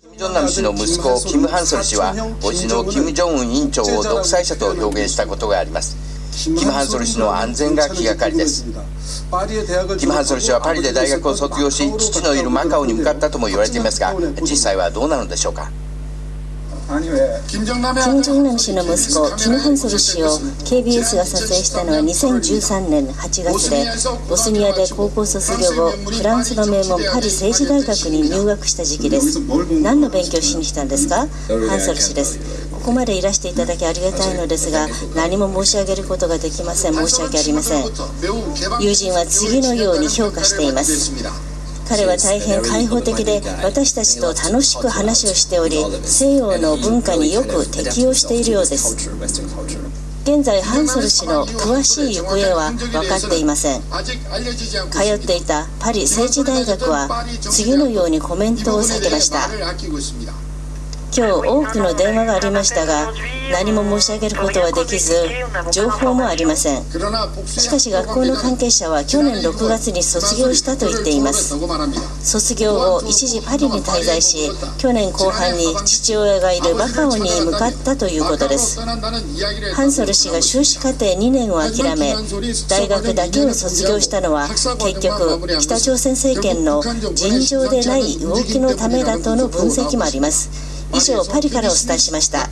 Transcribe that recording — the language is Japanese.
金正男氏の息子キム・ハンソル氏は叔父の金正恩委員長を独裁者と表現したことがあります。キム・ハンソル氏の安全が気がかりです。キム・ハンソル氏はパリで大学を卒業し父のいるマカオに向かったとも言われていますが実際はどうなのでしょうか金正男氏の息子キム・ハンソル氏を KBS が撮影したのは2013年8月でボスニアで高校卒業後フランスの名門パリ政治大学に入学した時期です何の勉強しに来たんですかハンソル氏ですここまでいらしていただきありがたいのですが何も申し上げることができません申し訳ありません友人は次のように評価しています彼は大変開放的で私たちと楽しく話をしており西洋の文化によく適応しているようです。現在ハンソル氏の詳しい行方は分かっていません。通っていたパリ政治大学は次のようにコメントを避けました。今日多くの電話がありましたが何も申し上げることはできず情報もありません。しかし学校の関係者は去年6月に卒業したと言っています。卒業後一時パリに滞在し去年後半に父親がいるマカオに向かったということです。ハンソル氏が修士課程2年を諦め大学だけを卒業したのは結局北朝鮮政権の尋常でない動きのためだとの分析もあります。以上パリからお伝えしました。